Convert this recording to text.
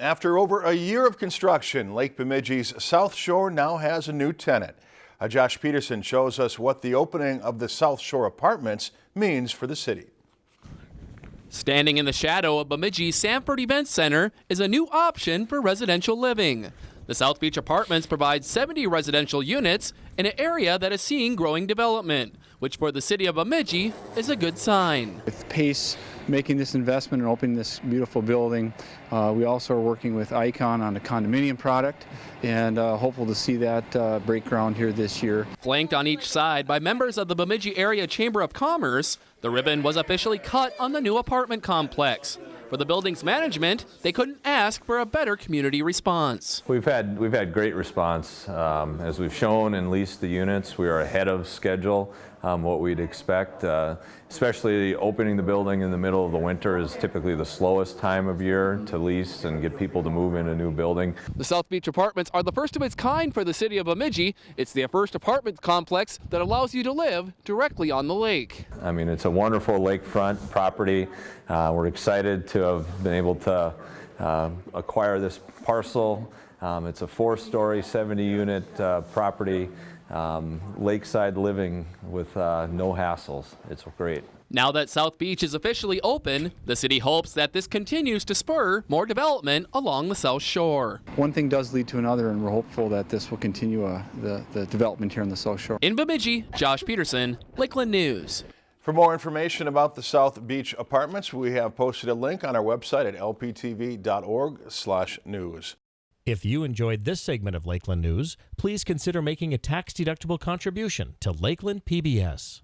After over a year of construction, Lake Bemidji's South Shore now has a new tenant. Uh, Josh Peterson shows us what the opening of the South Shore Apartments means for the city. Standing in the shadow of Bemidji Sanford Event Center is a new option for residential living. The South Beach Apartments provide 70 residential units in an area that is seeing growing development, which for the city of Bemidji is a good sign. With Pace making this investment and opening this beautiful building, uh, we also are working with Icon on a condominium product and uh, hopeful to see that uh, break ground here this year. Flanked on each side by members of the Bemidji Area Chamber of Commerce, the ribbon was officially cut on the new apartment complex. For the building's management, they couldn't ask for a better community response. We've had we've had great response. Um, as we've shown and leased the units, we are ahead of schedule. Um, what we'd expect, uh, especially opening the building in the middle of the winter is typically the slowest time of year to lease and get people to move in a new building. The South Beach Apartments are the first of its kind for the city of Bemidji. It's the first apartment complex that allows you to live directly on the lake. I mean, it's a wonderful lakefront property. Uh, we're excited to have been able to uh, acquire this parcel. Um, it's a four-story, 70-unit uh, property, um, lakeside living with uh, no hassles. It's great. Now that South Beach is officially open, the city hopes that this continues to spur more development along the South Shore. One thing does lead to another, and we're hopeful that this will continue uh, the, the development here on the South Shore. In Bemidji, Josh Peterson, Lakeland News. For more information about the South Beach Apartments, we have posted a link on our website at lptv.org/news. If you enjoyed this segment of Lakeland News, please consider making a tax-deductible contribution to Lakeland PBS.